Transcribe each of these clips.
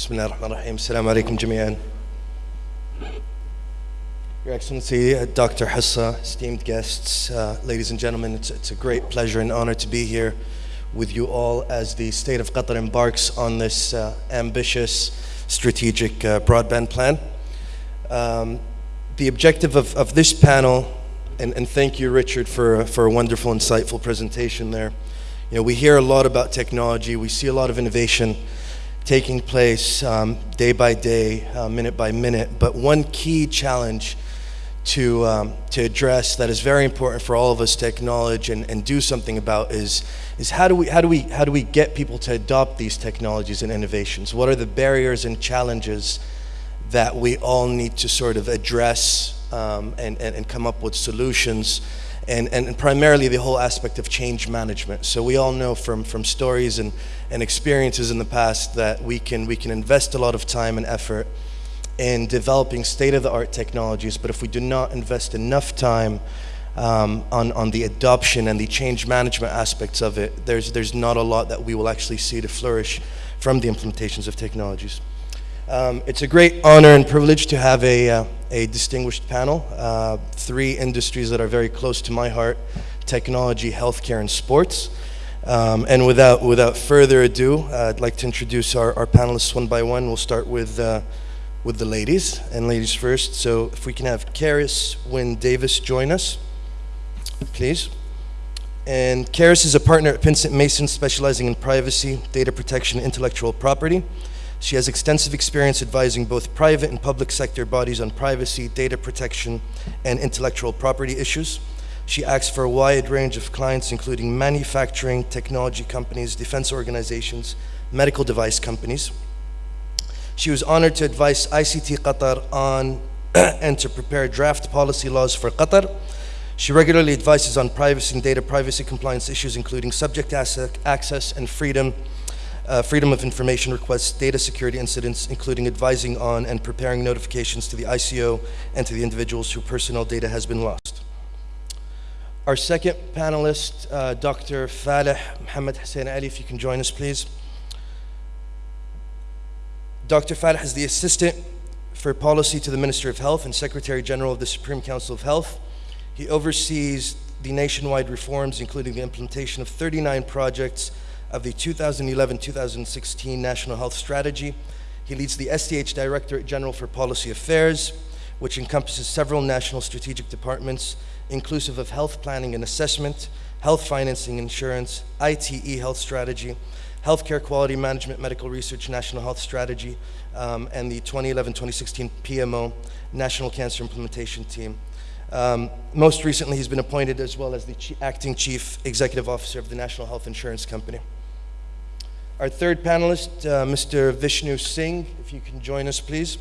بسم الله الرحمن الرحيم السلام عليكم جميعا Your Excellency, uh, Dr. Hessa, esteemed guests, uh, ladies and gentlemen, it's, it's, a great pleasure and honor to be here with you all as the state of Qatar embarks on this uh, ambitious strategic uh, broadband plan. Um, the objective of, of this panel, and, and thank you, Richard, for, for a wonderful, insightful presentation there. You know, we hear a lot about technology, we see a lot of innovation, taking place um, day by day, uh, minute by minute, but one key challenge to, um, to address that is very important for all of us to acknowledge and, and do something about is, is how, do we, how, do we, how do we get people to adopt these technologies and innovations? What are the barriers and challenges that we all need to sort of address um, and, and, and come up with solutions and, and primarily the whole aspect of change management. So we all know from, from stories and, and experiences in the past that we can, we can invest a lot of time and effort in developing state-of-the-art technologies, but if we do not invest enough time um, on, on the adoption and the change management aspects of it, there's, there's not a lot that we will actually see to flourish from the implementations of technologies. Um, it's a great honor and privilege to have a, uh, a distinguished panel, uh, three industries that are very close to my heart, technology, healthcare, and sports. Um, and without, without further ado, uh, I'd like to introduce our, our panelists one by one. We'll start with uh, with the ladies, and ladies first. So if we can have Karis Wynn Davis join us, please. And Karis is a partner at Pinsent Mason specializing in privacy, data protection, intellectual property. She has extensive experience advising both private and public sector bodies on privacy, data protection, and intellectual property issues. She acts for a wide range of clients, including manufacturing, technology companies, defense organizations, medical device companies. She was honored to advise ICT Qatar on and to prepare draft policy laws for Qatar. She regularly advises on privacy and data privacy compliance issues, including subject access and freedom, uh, freedom of information requests, data security incidents, including advising on and preparing notifications to the ICO and to the individuals whose personal data has been lost. Our second panelist, uh, Dr. Faleh Mohammed Hussein Ali, if you can join us, please. Dr. Faleh is the Assistant for Policy to the Minister of Health and Secretary General of the Supreme Council of Health. He oversees the nationwide reforms, including the implementation of 39 projects of the 2011-2016 National Health Strategy. He leads the SCH Directorate General for Policy Affairs, which encompasses several national strategic departments, inclusive of health planning and assessment, health financing insurance, ITE health strategy, Healthcare Quality Management Medical Research National Health Strategy, um, and the 2011-2016 PMO National Cancer Implementation Team. Um, most recently, he's been appointed as well as the acting chief executive officer of the National Health Insurance Company. Our third panelist, uh, Mr. Vishnu Singh, if you can join us, please.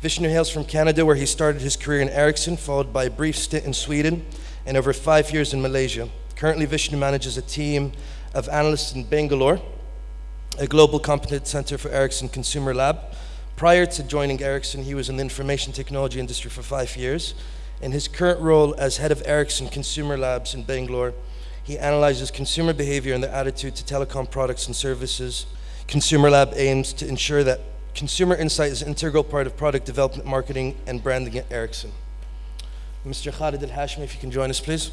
Vishnu hails from Canada, where he started his career in Ericsson, followed by a brief stint in Sweden and over five years in Malaysia. Currently, Vishnu manages a team of analysts in Bangalore, a global competence center for Ericsson Consumer Lab. Prior to joining Ericsson, he was in the information technology industry for five years. In his current role as head of Ericsson Consumer Labs in Bangalore, he analyzes consumer behavior and their attitude to telecom products and services. Consumer Lab aims to ensure that consumer insight is an integral part of product development, marketing, and branding at Ericsson. Mr. Khalid Al-Hashmi, if you can join us, please.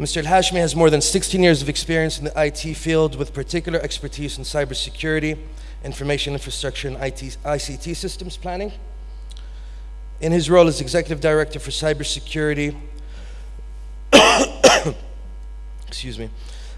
Mr. Al-Hashmi has more than 16 years of experience in the IT field with particular expertise in cybersecurity, information infrastructure, and IT, ICT systems planning. In his role as Executive Director for Cybersecurity, excuse me,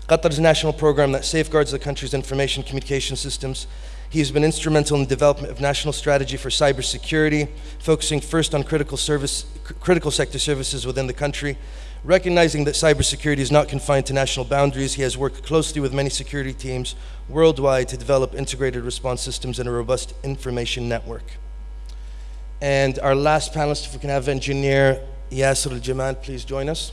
Qatar's national program that safeguards the country's information communication systems. He has been instrumental in the development of national strategy for cybersecurity, focusing first on critical, service, critical sector services within the country, Recognizing that cybersecurity is not confined to national boundaries, he has worked closely with many security teams worldwide to develop integrated response systems and a robust information network. And our last panelist, if we can have engineer Yasser Al-Jamal, please join us.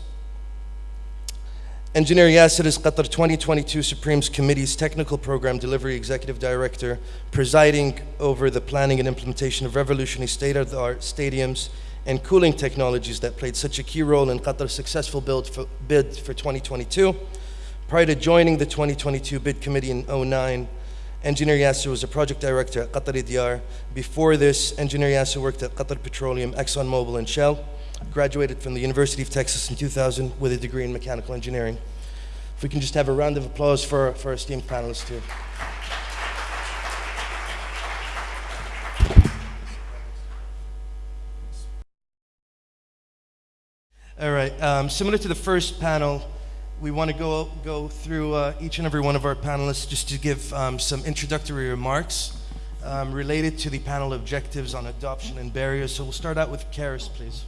Engineer Yasser is Qatar 2022 Supreme's Committee's Technical Program Delivery Executive Director, presiding over the planning and implementation of revolutionary state-of-the-art stadiums and cooling technologies that played such a key role in Qatar's successful for, bid for 2022. Prior to joining the 2022 bid committee in 09, Engineer Yasser was a project director at Qatar Diyar. Before this, Engineer Yasser worked at Qatar Petroleum, ExxonMobil, and Shell. Graduated from the University of Texas in 2000 with a degree in mechanical engineering. If we can just have a round of applause for, for our esteemed panelists here. All right, um, similar to the first panel, we want to go, go through uh, each and every one of our panelists just to give um, some introductory remarks um, related to the panel objectives on adoption and barriers. So we'll start out with Karis, please.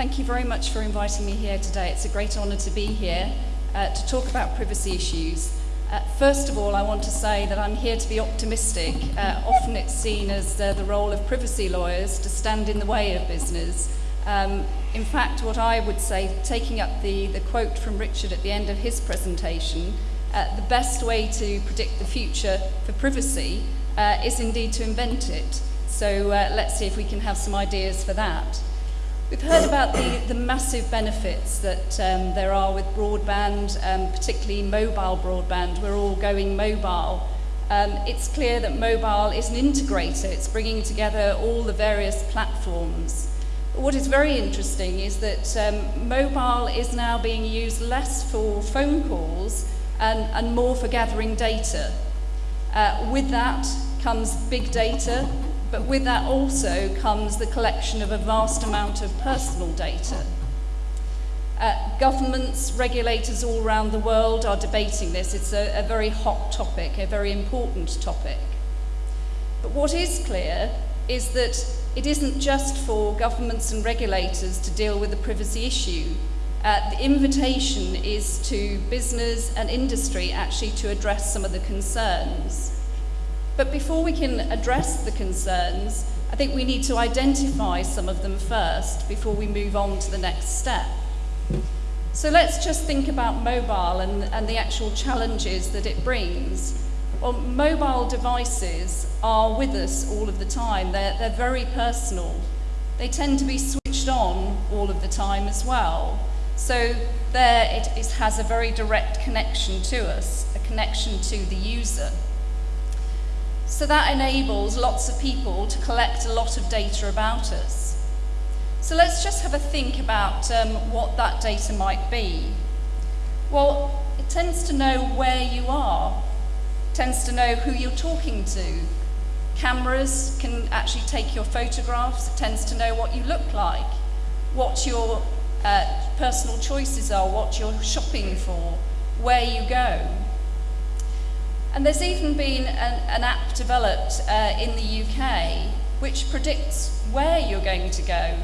Thank you very much for inviting me here today. It's a great honour to be here uh, to talk about privacy issues. Uh, first of all, I want to say that I'm here to be optimistic. Uh, often it's seen as uh, the role of privacy lawyers to stand in the way of business. Um, in fact, what I would say, taking up the, the quote from Richard at the end of his presentation, uh, the best way to predict the future for privacy uh, is indeed to invent it. So let's see if we can have some ideas for that. We've heard about the, the massive benefits that um, there are with broadband, um, particularly mobile broadband. We're all going mobile. Um, it's clear that mobile is an integrator. It's bringing together all the various platforms. What is very interesting is that um, mobile is now being used less for phone calls and, and more for gathering data. Uh, with that comes big data, but with that also comes the collection of a vast amount of personal data. Uh, governments, regulators all around the world are debating this. It's a, a very hot topic, a very important topic. But what is clear is that it isn't just for governments and regulators to deal with the privacy issue. Uh, the invitation is to business and industry actually to address some of the concerns. But before we can address the concerns, I think we need to identify some of them first before we move on to the next step. So let's just think about mobile and, and the actual challenges that it brings. Well, mobile devices are with us all of the time. They're, they're very personal. They tend to be switched on all of the time as well. So there it, it has a very direct connection to us, a connection to the user. So that enables lots of people to collect a lot of data about us. So let's just have a think about um, what that data might be. Well, it tends to know where you are tends to know who you're talking to. Cameras can actually take your photographs, it tends to know what you look like, what your uh, personal choices are, what you're shopping for, where you go. And there's even been an, an app developed uh, in the UK which predicts where you're going to go.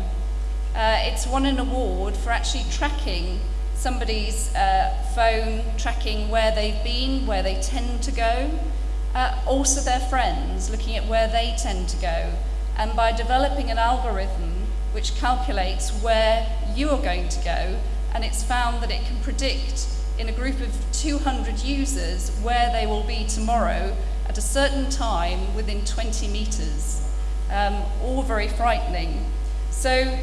Uh, it's won an award for actually tracking somebody's uh, phone tracking where they've been, where they tend to go, uh, also their friends, looking at where they tend to go. And by developing an algorithm which calculates where you are going to go, and it's found that it can predict in a group of 200 users where they will be tomorrow at a certain time within 20 meters. Um, all very frightening. So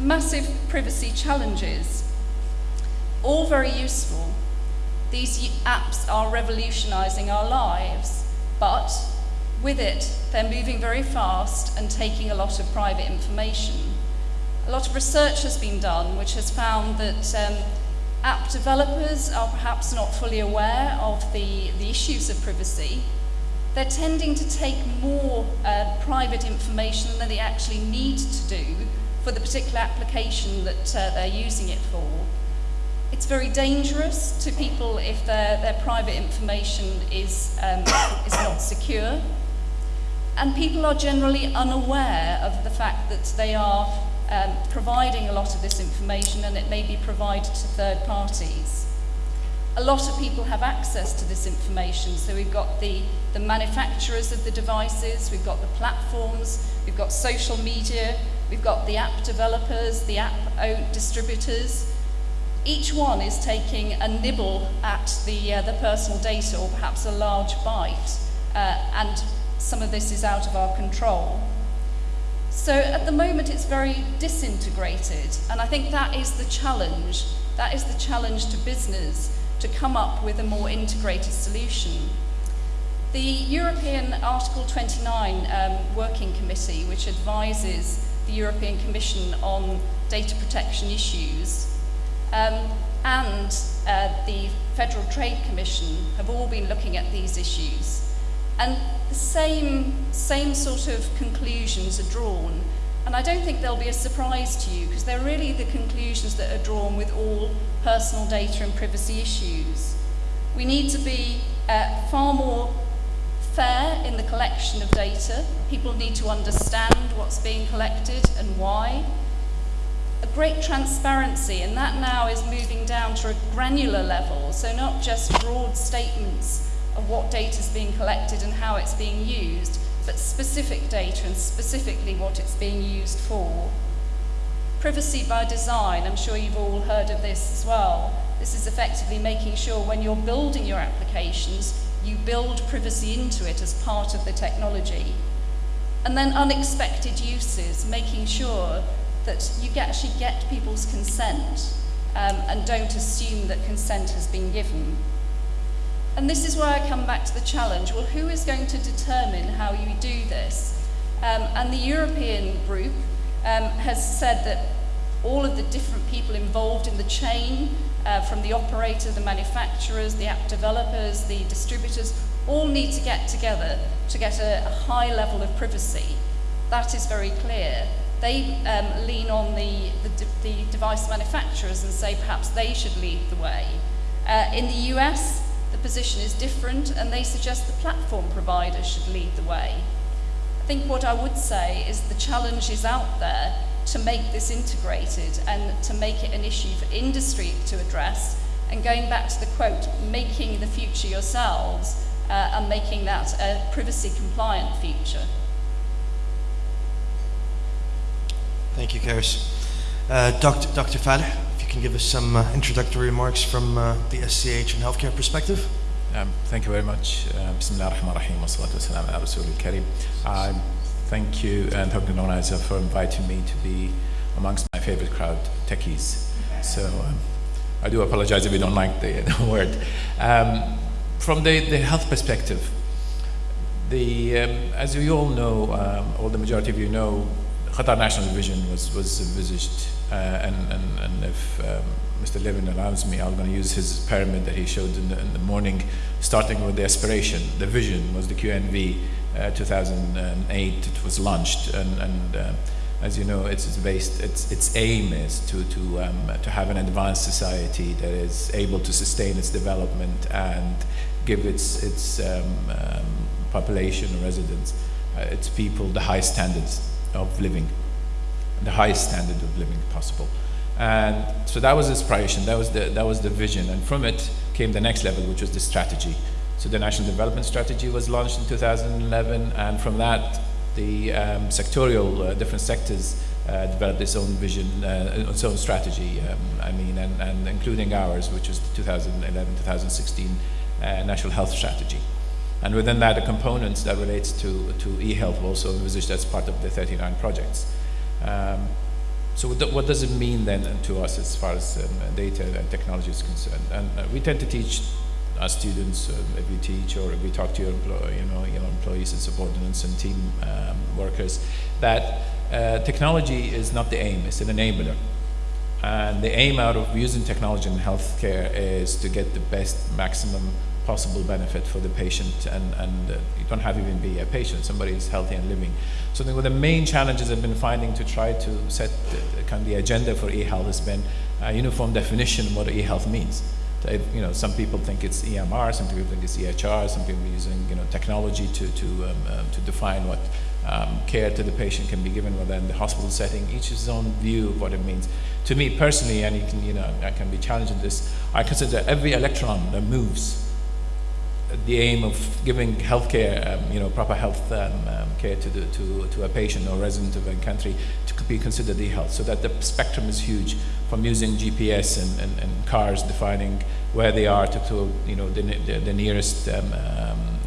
massive privacy challenges all very useful. These apps are revolutionizing our lives, but with it, they're moving very fast and taking a lot of private information. A lot of research has been done which has found that um, app developers are perhaps not fully aware of the, the issues of privacy. They're tending to take more uh, private information than they actually need to do for the particular application that uh, they're using it for. It's very dangerous to people if their, their private information is, um, is not secure. And people are generally unaware of the fact that they are um, providing a lot of this information and it may be provided to third parties. A lot of people have access to this information, so we've got the, the manufacturers of the devices, we've got the platforms, we've got social media, we've got the app developers, the app distributors. Each one is taking a nibble at the, uh, the personal data or perhaps a large bite, uh, and some of this is out of our control. So at the moment it's very disintegrated, and I think that is the challenge. That is the challenge to business, to come up with a more integrated solution. The European Article 29 um, Working Committee, which advises the European Commission on data protection issues, um, and uh, the Federal Trade Commission have all been looking at these issues. And the same, same sort of conclusions are drawn. And I don't think they'll be a surprise to you because they're really the conclusions that are drawn with all personal data and privacy issues. We need to be uh, far more fair in the collection of data. People need to understand what's being collected and why. A great transparency, and that now is moving down to a granular level, so not just broad statements of what data is being collected and how it's being used, but specific data and specifically what it's being used for. Privacy by design, I'm sure you've all heard of this as well. This is effectively making sure when you're building your applications, you build privacy into it as part of the technology. And then unexpected uses, making sure that you actually get people's consent um, and don't assume that consent has been given. And this is where I come back to the challenge. Well, who is going to determine how you do this? Um, and the European group um, has said that all of the different people involved in the chain, uh, from the operator, the manufacturers, the app developers, the distributors, all need to get together to get a, a high level of privacy. That is very clear. They um, lean on the, the, the, device manufacturers and say perhaps they should lead the way. Uh, in the US, the position is different and they suggest the platform provider should lead the way. I think what I would say is the challenge is out there to make this integrated and to make it an issue for industry to address and going back to the quote, making the future yourselves uh, and making that a privacy compliant future. Thank you, Karis. Uh, Dr. Dr. can give us some uh, introductory remarks from uh, the SCH and healthcare perspective. Um, thank you very much. Uh, Bismillah ar-Rahman ar-Rahim um, Thank you and Dr. Organizer for inviting me to be amongst my favorite crowd, techies. So um, I do apologize if you don't like the, the word. Um, from the, the health perspective, the, um, as you all know, um, or the majority of you know, Qatar National Vision was, was envisaged uh, and, and, and if um, Mr. Levin allows me, I'm going to use his pyramid that he showed in the, in the morning, starting with the aspiration. The vision was the QNV uh, 2008. It was launched, and, and uh, as you know, it's, based. Its its aim is to to um, to have an advanced society that is able to sustain its development and give its its um, um, population residents, uh, its people, the high standards of living the highest standard of living possible. And so that was inspiration, that was the, that was the vision. And from it came the next level, which was the strategy. So the National Development Strategy was launched in 2011, and from that, the um, sectorial, uh, different sectors uh, developed its own vision, uh, its own strategy, um, I mean, and, and, including ours, which was the 2011-2016 uh, National Health Strategy. And within that, the components that relates to, to e-health also envisaged as part of the 39 projects. Um, so what does it mean then to us as far as um, data and technology is concerned? And uh, we tend to teach our students, uh, if we teach or if we talk to your you know, you know, employees and subordinates and team um, workers, that uh, technology is not the aim, it's an enabler. And the aim out of using technology in healthcare is to get the best maximum possible benefit for the patient and, and uh, you don't have even be a patient, somebody is healthy and living. So one of the main challenges I've been finding to try to set the, kind of the agenda for e-health has been a uniform definition of what e-health means. You know, some people think it's EMR, some people think it's EHR, some people are using you know technology to to um, uh, to define what um, care to the patient can be given within the hospital setting. Each has his own view of what it means. To me personally, and you can you know I can be challenged in this. I consider every electron that moves the aim of giving healthcare, um, you know, proper health um, um, care to, the, to, to a patient or resident of a country to be considered e-health. So that the spectrum is huge from using GPS and, and, and cars defining where they are to, to you know, the, the, the nearest um, um,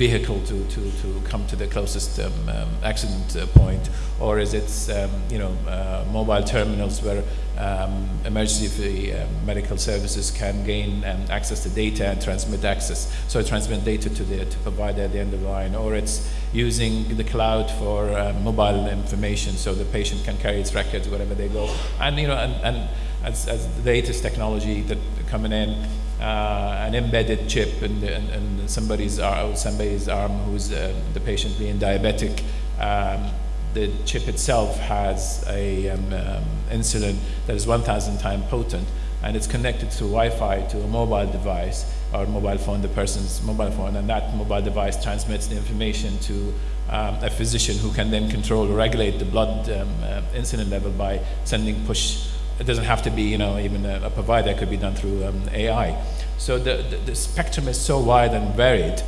vehicle to, to, to come to the closest um, um, accident uh, point, or is it um, you know uh, mobile terminals where um, emergency uh, medical services can gain um, access to data and transmit access, so transmit data to the to provider at the end of the line, or it's using the cloud for mobile information, so the patient can carry its records wherever they go, and you know and, and as, as the latest technology that coming in uh, an embedded chip in, the, in, in somebody's, arm, somebody's arm who's uh, the patient being diabetic. Um, the chip itself has a um, um, insulin that is 1,000 times potent, and it's connected through Wi-Fi to a mobile device or mobile phone, the person's mobile phone, and that mobile device transmits the information to um, a physician who can then control or regulate the blood um, uh, insulin level by sending push it doesn't have to be, you know, even a, a provider. It could be done through um, AI. So the, the, the, spectrum is so wide and varied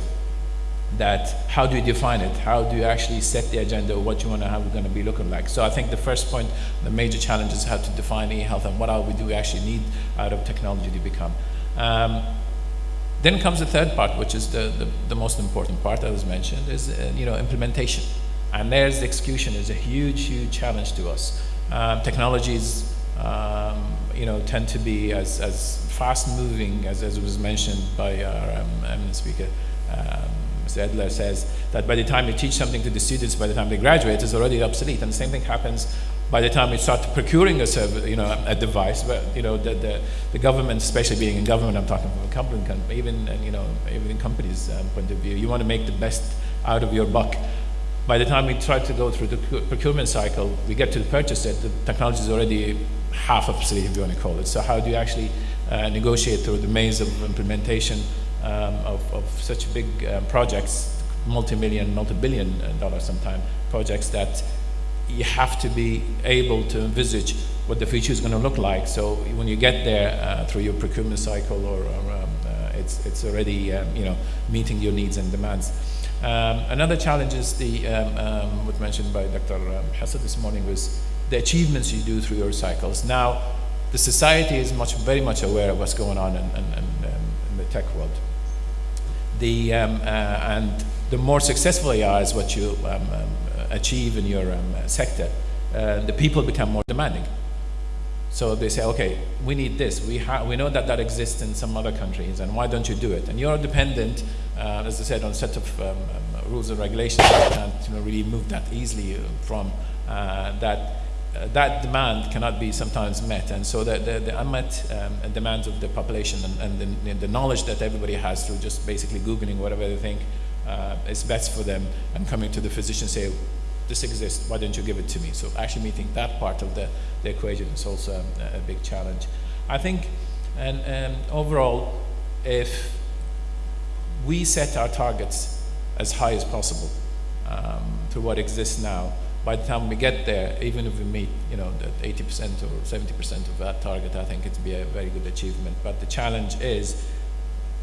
that how do you define it? How do you actually set the agenda of what you want to have going to be looking like? So I think the first point, the major challenge is how to define e-health and what are we do we actually need out of technology to become. Um, then comes the third part, which is the, the, the most important part that was mentioned, is uh, you know implementation. And there's the execution is a huge, huge challenge to us. Um, technologies um, you know, tend to be as, as fast moving as, as was mentioned by our um, eminent speaker. Um, Mr. Edler says that by the time you teach something to the students, by the time they graduate, it's already obsolete. And the same thing happens by the time we start procuring a you know, a device. But you know, the, the, the government, especially being in government, I'm talking from a company, even you know, even in companies' um, point of view, you want to make the best out of your buck. By the time we try to go through the procurement cycle, we get to the purchase it, the technology is already half obsolete, if you want to call it. So how do you actually uh, negotiate through the maze of implementation um, of, of, such big um, projects, multi-million, multi-billion dollar dollar sometimes projects that you have to be able to envisage what the future is going to look like. So when you get there uh, through your procurement cycle, or, or um, uh, it's it's already um, you know meeting your needs and demands. Um, another challenge is the what mentioned by Dr. Hassan this morning was the achievements you do through your cycles. Now, the society is much, very much aware of what's going on in, in, in, um, in the tech world. The, um, uh, and the more successful you are is what you um, um achieve in your um, sector, uh, the people become more demanding. So they say, okay, we need this. We, we know that that exists in some other countries, and why don't you do it? And you're dependent, uh, as I said, on a set of um, rules and regulations that can't you know, really move that easily from uh, that uh, that demand cannot be sometimes met. And so the, the, the unmet um, demands of the population and, and the, the, knowledge that everybody has through just basically Googling whatever they think uh, is best for them and coming to the physician say, this exists, why don't you give it to me? So actually meeting that part of the, the equation is also a, a big challenge. I think, and, and overall, if we set our targets as high as possible um, to what exists now, by the time we get there, even if we meet, you know, the 80% or 70% of that target, I think it'd be a very good achievement. But the challenge is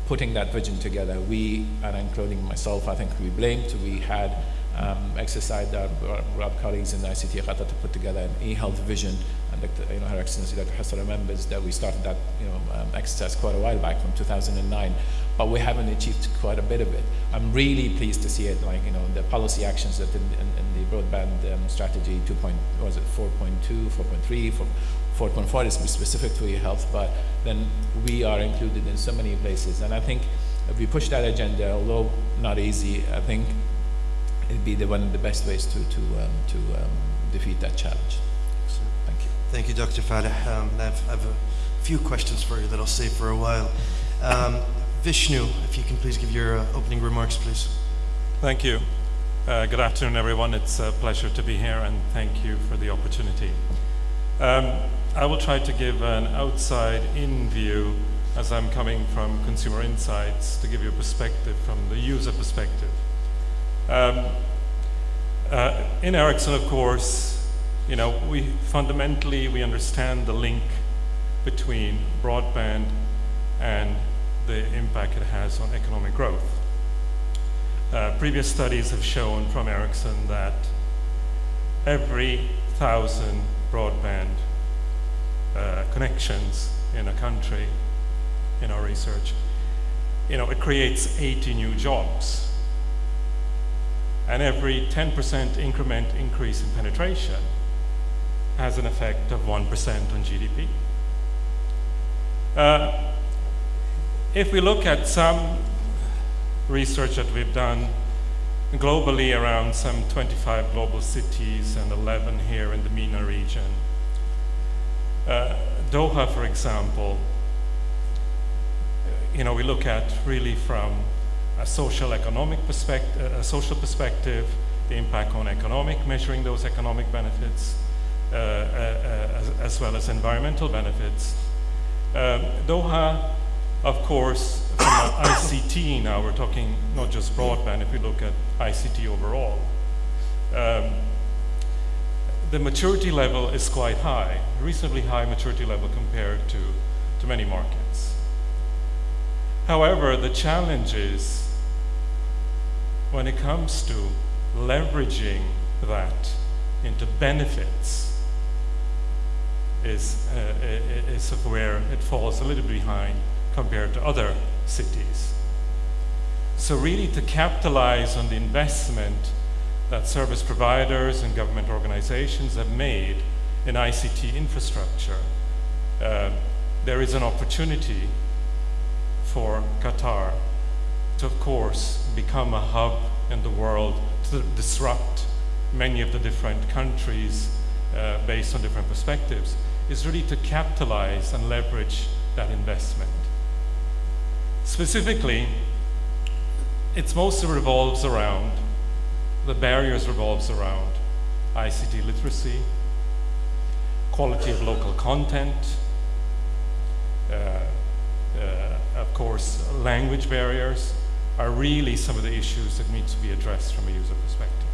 putting that vision together. We, and including myself, I think we blamed, we had um, exercised our, our, our, colleagues in the ICT Qatar to put together an e-health vision. And Dr., you know, Her Excellency Dr. Hassan remembers that we started that you know, um, exercise quite a while back from 2009 but we haven't achieved quite a bit of it. I'm really pleased to see it, like, you know, the policy actions that in, in, in the broadband um, strategy 2. Point, was it 4.2, 4.3, 4.4 is specific to e-health, but then we are included in so many places. And I think if we push that agenda, although not easy, I think it'd be the one of the best ways to, to, um, to um, defeat that challenge. Thank you. Thank you, Dr. Faleh. Um, I, have, I have a few questions for you that I'll save for a while. Vishnu, if you can please give your uh, opening remarks, please. Thank you. Uh, good afternoon, everyone. It's a pleasure to be here, and thank you for the opportunity. Um, I will try to give an outside-in view, as I'm coming from Consumer Insights, to give you a perspective from the user perspective. Um, uh, in Ericsson, of course, you know, we fundamentally we understand the link between broadband and the impact it has on economic growth. Uh, previous studies have shown from Ericsson that every thousand broadband uh, connections in a country, in our research, you know, it creates 80 new jobs. And every 10% increment increase in penetration has an effect of 1% on GDP. Uh, if we look at some research that we've done globally around some 25 global cities and 11 here in the MENA region, uh, Doha, for example, you know, we look at really from a social economic perspective, a social perspective, the impact on economic, measuring those economic benefits, uh, uh, as, as, well as environmental benefits. Um, Doha, of course, from ICT now, we're talking not just broadband, if we look at ICT overall, um, the maturity level is quite high, reasonably high maturity level compared to, to many markets. However, the challenge is when it comes to leveraging that into benefits is, uh, is where it falls a little behind compared to other cities. So really to capitalize on the investment that service providers and government organizations have made in ICT infrastructure, uh, there is an opportunity for Qatar to, of course, become a hub in the world to disrupt many of the different countries uh, based on different perspectives, is really to capitalize and leverage that investment. Specifically, it mostly revolves around the barriers revolves around ICT literacy, quality of local content, uh, uh, of course, language barriers are really some of the issues that need to be addressed from a user perspective.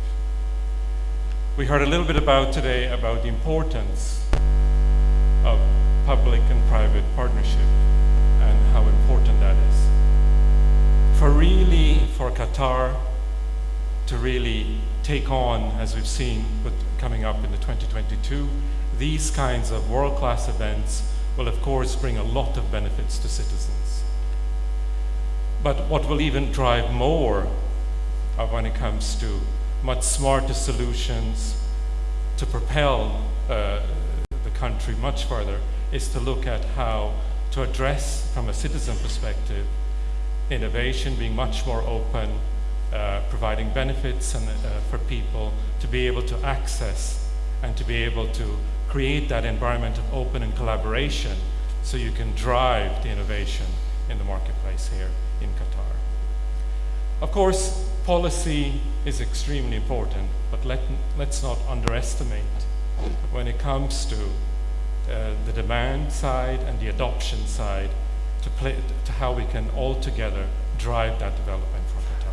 We heard a little bit about today about the importance of public and private partnership and how important that is. For really, for Qatar to really take on, as we've seen with coming up in the 2022, these kinds of world-class events will of course bring a lot of benefits to citizens. But what will even drive more when it comes to much smarter solutions to propel uh, the country much further is to look at how to address from a citizen perspective innovation being much more open uh, providing benefits and, uh, for people to be able to access and to be able to create that environment of open and collaboration so you can drive the innovation in the marketplace here in Qatar. Of course, policy is extremely important, but let, let's not underestimate when it comes to uh, the demand side and the adoption side to, play, to how we can all together drive that development for Qatar.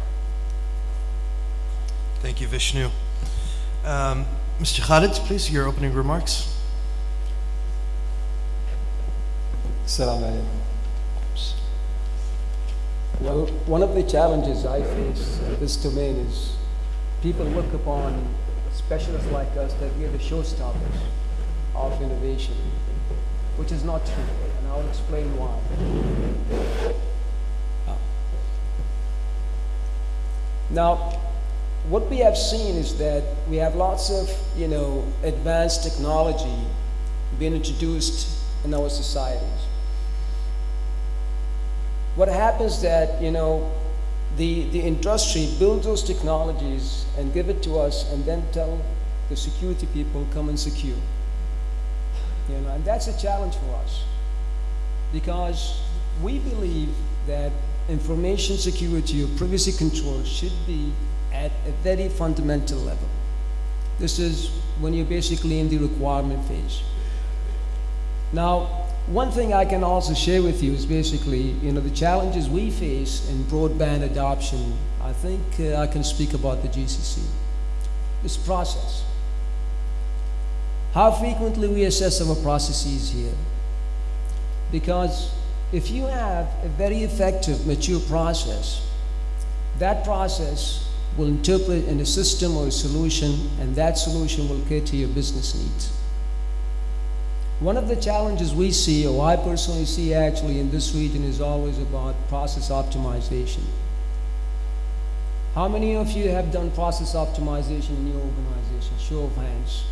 Thank you, Vishnu. Um, Mr. Khalid, please, your opening remarks. Assalamu alaikum. Well, one of the challenges I face in this domain is people look upon specialists like us that we are the showstoppers of innovation, which is not true, and I'll explain why. Oh. Now, what we have seen is that we have lots of, you know, advanced technology being introduced in our societies. What happens that, you know, the, the industry builds those technologies and give it to us and then tell the security people, come and secure. You know, and that's a challenge for us because we believe that information security or privacy control should be at a very fundamental level. This is when you're basically in the requirement phase. Now, one thing I can also share with you is basically, you know, the challenges we face in broadband adoption. I think uh, I can speak about the GCC. This process. How frequently we assess our processes here. Because if you have a very effective, mature process, that process will interpret in a system or a solution, and that solution will cater to your business needs. One of the challenges we see, or I personally see actually in this region, is always about process optimization. How many of you have done process optimization in your organization? Show of hands.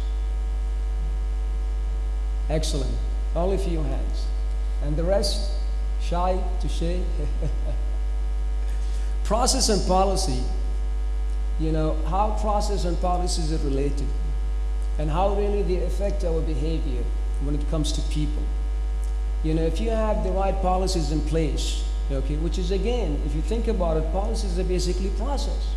Excellent. Only few hands. And the rest, shy to shay. process and policy, you know, how process and policies are related and how really they affect our behavior when it comes to people. You know, if you have the right policies in place, okay, which is again, if you think about it, policies are basically process.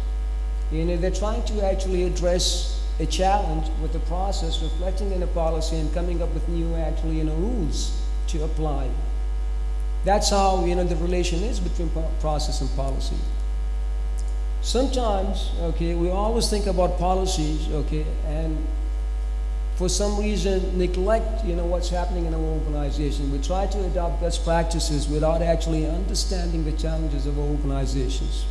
You know, they're trying to actually address a challenge with the process, reflecting in a policy and coming up with new actually, you know, rules to apply. That's how, you know, the relation is between process and policy. Sometimes, okay, we always think about policies, okay, and for some reason neglect, you know, what's happening in our organization. We try to adopt best practices without actually understanding the challenges of our organizations.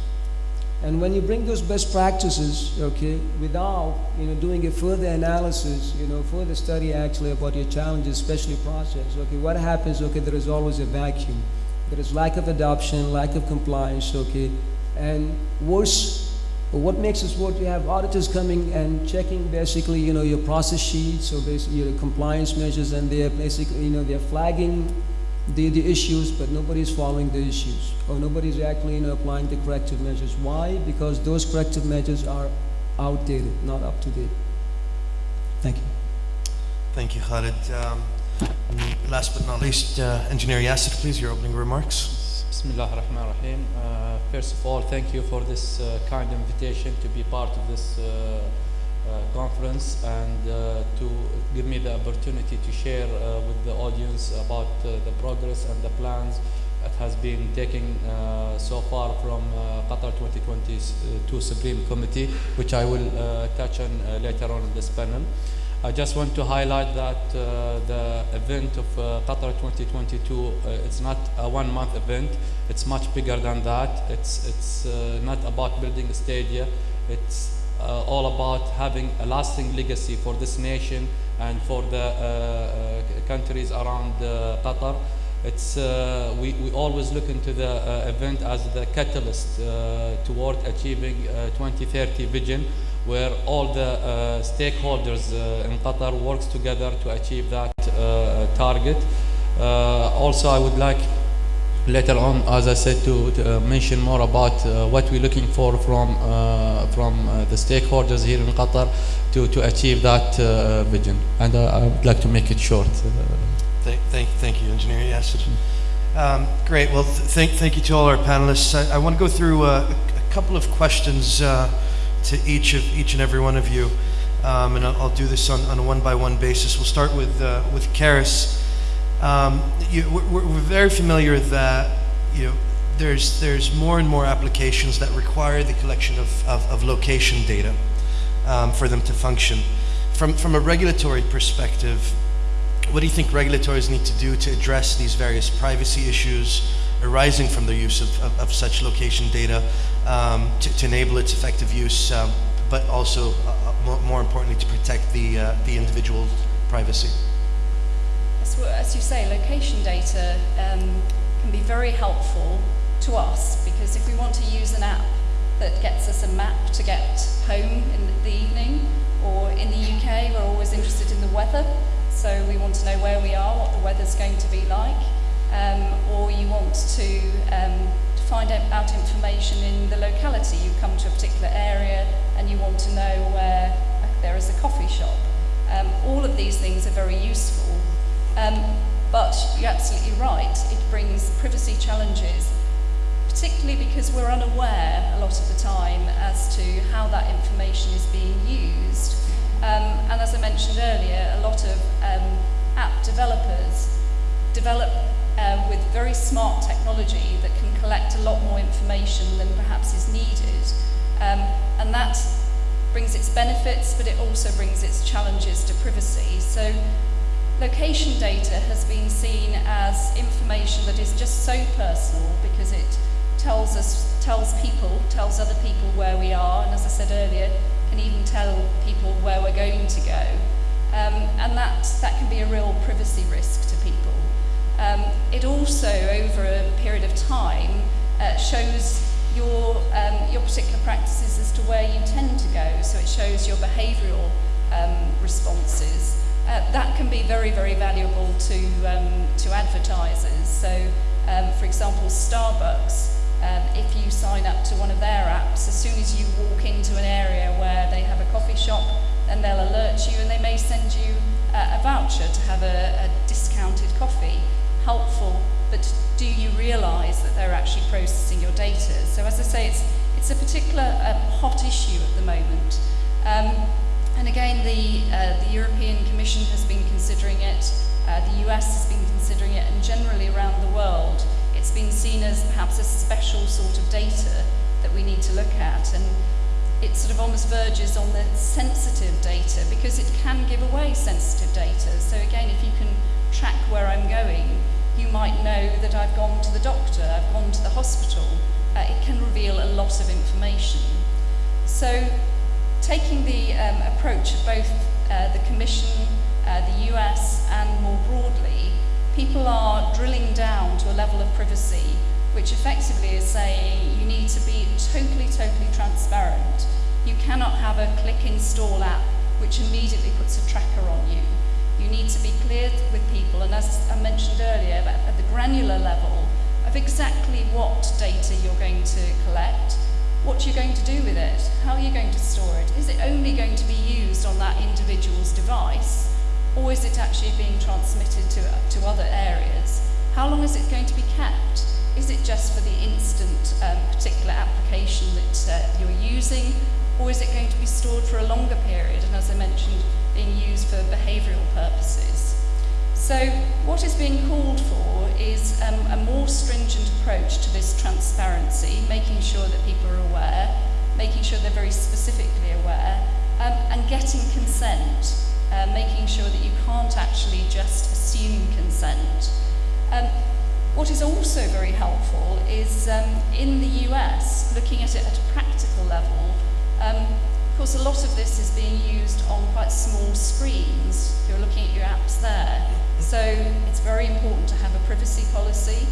And when you bring those best practices, okay, without, you know, doing a further analysis, you know, further study actually about your challenges, especially process, okay, what happens, okay, there is always a vacuum. There is lack of adoption, lack of compliance, okay, and worse, what makes us worse, you have auditors coming and checking basically, you know, your process sheets or basically your compliance measures and they're basically, you know, they're flagging the, the issues, but nobody's following the issues, or nobody's actually you know, applying the corrective measures. Why? Because those corrective measures are outdated, not up to date. Thank you. Thank you, Khalid. Um, last but not least, uh, Engineer Yasser, please, your opening remarks. Bismillah ar-Rahman ar-Rahim. Uh, first of all, thank you for this uh, kind invitation to be part of this uh, conference and uh, to give me the opportunity to share uh, with the audience about uh, the progress and the plans that has been taken uh, so far from uh, Qatar 2022 Supreme Committee, which I will uh, touch on uh, later on in this panel. I just want to highlight that uh, the event of uh, Qatar 2022 uh, it's not a one-month event. It's much bigger than that. It's it's uh, not about building a stadium. It's uh, all about having a lasting legacy for this nation and for the uh, uh, countries around uh, Qatar. It's, uh, we, we always look into the event as the catalyst toward achieving uh, 2030 vision where all the stakeholders in Qatar works together to achieve that target. Also, I would like later on, as I said, to, to uh, mention more about uh, what we're looking for from uh, from uh, the stakeholders here in Qatar to, to achieve that uh, vision. And uh, I would like to make it short. Thank, thank, thank you, Engineer Yasser. Um, great. Well, th- thank, thank you to all our panelists. I, I want to go through a, a couple of questions to each of each and every one of you, um, and I'll, I'll do this on, on a one-by-one basis. We'll start with with Karis. Um, you, we're, we're very familiar that you know, there's there's more and more applications that require the collection of, of, of location data um, for them to function. From from a regulatory perspective, what do you think regulators need to do to address these various privacy issues arising from the use of, of, of such location data um, to, to enable its effective use, um, but also, uh, uh, more, more importantly, to protect the, uh, the individual's privacy? As, you say, location data um, can be very helpful to us because if we want to use an app that gets us a map to get home in the evening, or in the UK, we're always interested in the weather, so we want to know where we are, what the weather's going to be like, um, or you want to, um, to find out information in the locality. You come to a particular area and you want to know where there is a coffee shop. Um, all of these things are very useful. Um, but you're absolutely right, it brings privacy challenges, particularly because we're unaware a lot of the time as to how that information is being used. Um, and as I mentioned earlier, a lot of um, app developers develop uh, with very smart technology that can collect a lot more information than perhaps is needed. Um, and that brings its benefits, but it also brings its challenges to privacy. So location data has been seen as information that is just so personal because it tells us, tells people, tells other people where we are, and as I said earlier, can even tell people where we're going to go. Um, and that, that can be a real privacy risk to people. Um, it also, over a period of time, uh, shows your, um, your particular practices as to where you tend to go. So it shows your behavioural um, responses. uh, that can be very, very valuable to, um, to advertisers. So, um, for example, Starbucks, um, if you sign up to one of their apps, as soon as you walk into an area where they have a coffee shop, then they'll alert you and they may send you uh, a voucher to have a, a discounted coffee. Helpful, but do you realise that they're actually processing your data? So as I say, it's, it's a particular um, hot issue at the moment. Um, and again, the, uh, the European Commission has been considering it, uh, the US has been considering it, and generally around the world, it's been seen as perhaps a special sort of data that we need to look at. And it sort of almost verges on the sensitive data because it can give away sensitive data. So again, if you can track where I'm going, you might know that I've gone to the doctor, I've gone to the hospital. Uh, it can reveal a lot of information. So taking the um, approach of both uh, the Commission, uh, the US, and more broadly, people are drilling down to a level of privacy which effectively is saying you need to be totally, totally transparent. You cannot have a click install app which immediately puts a tracker on you. You need to be clear with people, and as I mentioned earlier, at the granular level of exactly what data you're going to collect, what are you're going to do with it, how are you're going to store it. Is it only going to be used on that individual's device, or is it actually being transmitted to, to other areas? How long is it going to be kept? Is it just for the instant um, particular application that uh, you're using, or is it going to be stored for a longer period, and as I mentioned, being used for behavioural purposes? So what is being called for is um, a more stringent approach to this transparency, making sure that people are aware, making sure they're very specifically aware, um, and getting consent, uh, making sure that you can't actually just assume consent. Um, what is also very helpful is um, in the US, looking at it at a practical level, um, of course a lot of this is being used on quite small screens. You're looking at your apps there. So it's very important to have a privacy policy,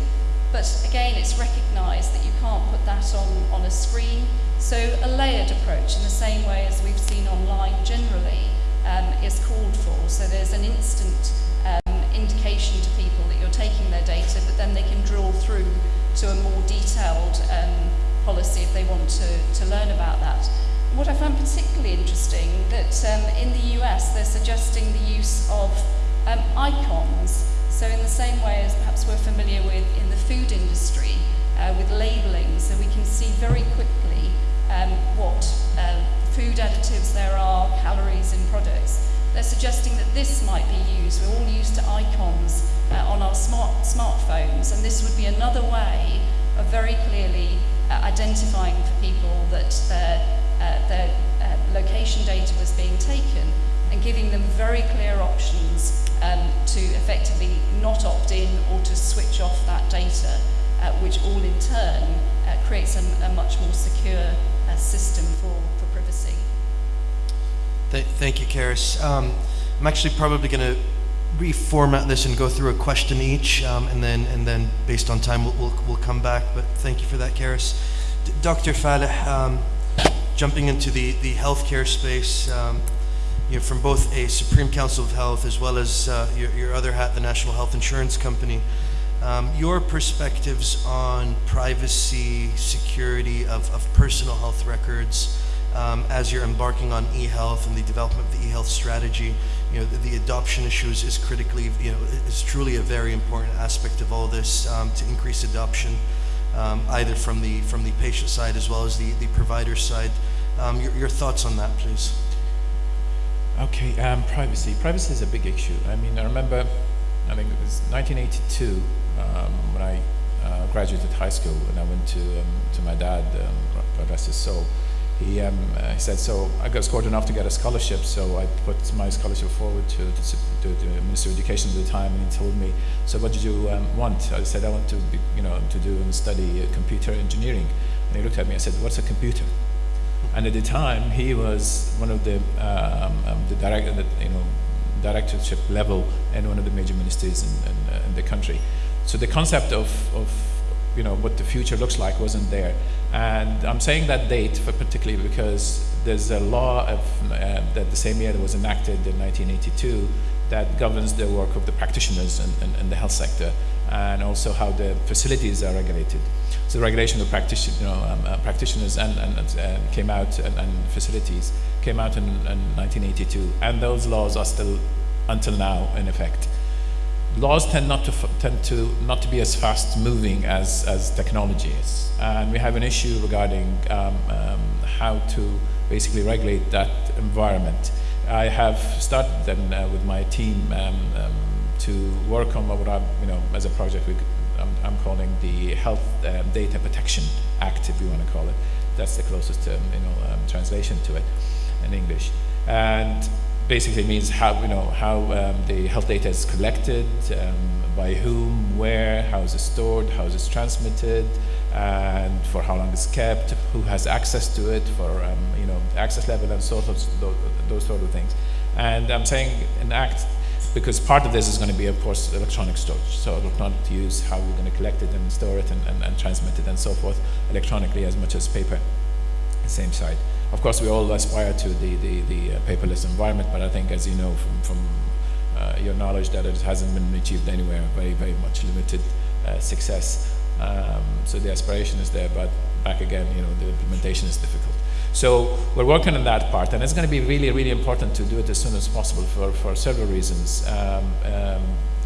but again, it's recognised that you can't put that on, on a screen. So a layered approach in the same way as we've seen online generally um, is called for. So there's an instant um, indication to people that you're taking their data, but then they can drill through to a more detailed um, policy if they want to, to learn about that. What I found particularly interesting that um, in the US they're suggesting the use of um, icons. So in the same way as perhaps we're familiar with in the food industry, uh, with labeling, so we can see very quickly um, what uh, food additives there are, calories in products. They're suggesting that this might be used. We're all used to icons uh, on our smart smartphones, and this would be another way of very clearly uh, identifying for people that their, uh, their uh, location data was being taken and giving them very clear options um, to effectively not opt in or to switch off that data, uh, which all in turn uh, creates a, a, much more secure uh, system for, for privacy. Th thank you, Karis. Um, I'm actually probably going to reformat this and go through a question each, um, and then and then based on time we'll, we'll, we'll come back. But thank you for that, Karis. D Dr. Faleh, um, jumping into the the healthcare space. Um, you know, from both a Supreme Council of Health as well as uh, your, your, other hat, the National Health Insurance Company. Um, your perspectives on privacy, security of, of personal health records um, as you're embarking on e-health and the development of the e-health strategy. You know, the, the, adoption issues is critically, you know, is truly a very important aspect of all this um, to increase adoption, um, either from the from the patient side as well as the, the provider side. Um, your, your thoughts on that, please. Okay, um, privacy. Privacy is a big issue. I mean, I remember, I think it was 1982 um, when I uh, graduated high school and I went to um, to my dad, um, rest his soul. He, um, uh, he said, so I got scored enough to get a scholarship, so I put my scholarship forward to, to, to the Minister of Education at the time, and he told me, so what did you um, want? I said, I want to, be, you know, to do and study uh, computer engineering. And he looked at me and said, what's a computer? And at the time, he was one of the, um, um, the direct, you know, directorship level and one of the major ministries in, in, uh, in, the country. So the concept of, of, you know, what the future looks like wasn't there. And I'm saying that date for particularly because there's a law of, uh, that the same year that was enacted in 1982 that governs the work of the practitioners in, in, in the health sector and also how the facilities are regulated. The regulation of practition, you know, um, uh, practitioners and, and uh, came out and, and, facilities came out in, in 1982, and those laws are still until now in effect. Laws tend not to tend to not to be as fast moving as as technology is, and we have an issue regarding um, um, how to basically regulate that environment. I have started then uh, with my team um, um to work on what I'm, you know, as a project we, I'm, I'm calling the Health uh, Data Protection Act, if you want to call it. That's the closest, um, you know, um, translation to it in English. And basically means how you know how um, the health data is collected, um, by whom, where, how is it stored, how is it transmitted, and for how long it's kept, who has access to it, for um, you know access level and sort of those, those sort of things. And I'm saying an act because part of this is going to be, of course, electronic storage. So use, how we're going to collect it and store it and, and, and transmit it and so forth electronically as much as paper, the same side. Of course, we all aspire to the, the, the uh, paperless environment, but I think, as you know from, from uh, your knowledge, that it hasn't been achieved anywhere, very, very much limited uh, success. Um, so the aspiration is there, but back again, you know, the implementation is difficult. So we're working on that part, and it's going to be really, really important to do it as soon as possible for, for several reasons. Um, um,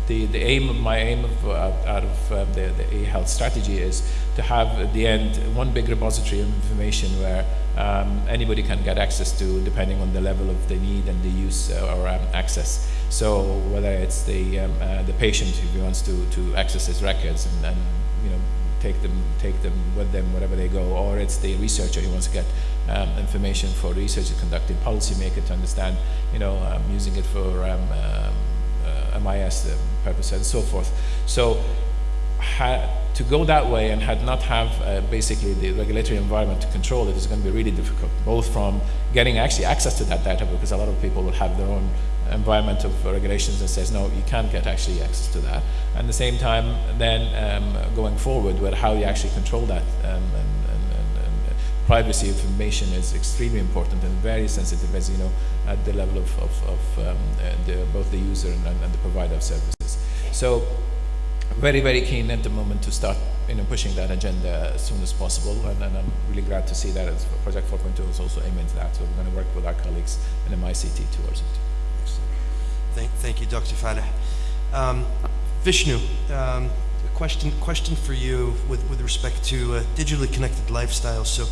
the, the aim of my aim of, uh, out of um, the, the e-health strategy is to have at the end one big repository of information where um, anybody can get access to depending on the level of the need and the use uh, or um, access. So whether it's the, um, uh, the patient who wants to, to access his records and, and you know, take them, take them with them wherever they go, or it's the researcher who wants to get um, information for research conducting policymaker to understand, you know, um, using it for um, uh, MIS purposes and so forth. So to go that way and had not have uh, basically the regulatory environment to control it is going to be really difficult, both from getting actually access to that data because a lot of people will have their own environment of regulations that says no, you can't get actually access to that. And at the same time, then um, going forward how you actually control that um, and, and, and, privacy information is extremely important and very sensitive, as you know, at the level of, of, of um, the, both the user and, and the provider of services. So very, very keen at the moment to start you know, pushing that agenda as soon as possible, and, and I'm really glad to see that Project 4.2 is also aiming to that, so we're going to work with our colleagues in MICT towards it. Thank, thank you, Dr. Faleh. Um, Vishnu, um, a question, question for you with, with respect to digitally connected lifestyles. So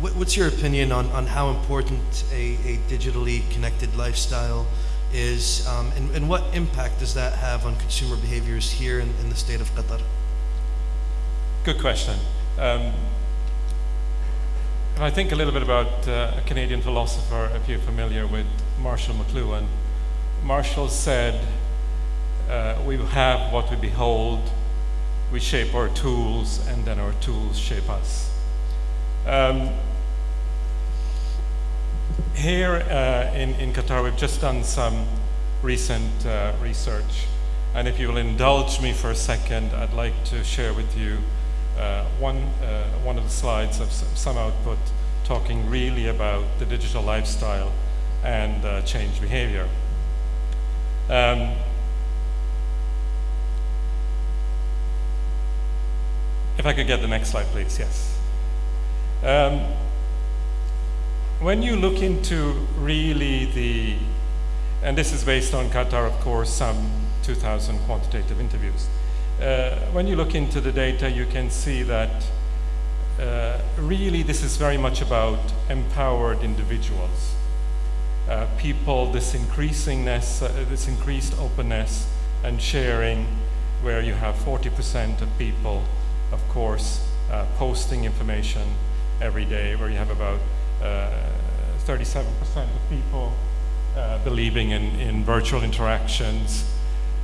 what, what's your opinion on, on how important a, a digitally connected lifestyle is, um, and, and, what impact does that have on consumer behaviors here in, in the state of Qatar? Good question. Um, I think a little bit about uh, a Canadian philosopher, if you're familiar with Marshall McLuhan. Marshall said, uh, we have what we behold, we shape our tools, and then our tools shape us. Um, here uh, in, in Qatar, we've just done some recent uh, research. And if you will indulge me for a second, I'd like to share with you uh, one, uh, one of the slides of some output talking really about the digital lifestyle and uh, change behavior. Um, if I could get the next slide, please, yes. Um, when you look into really the, and this is based on Qatar, of course, some 2,000 quantitative interviews. Uh, when you look into the data, you can see that uh, really this is very much about empowered individuals. Uh, people, this increasingness, uh, this increased openness and sharing, where you have 40% of people, of course, uh, posting information every day, where you have about 37% uh, of people uh, believing in, in virtual interactions.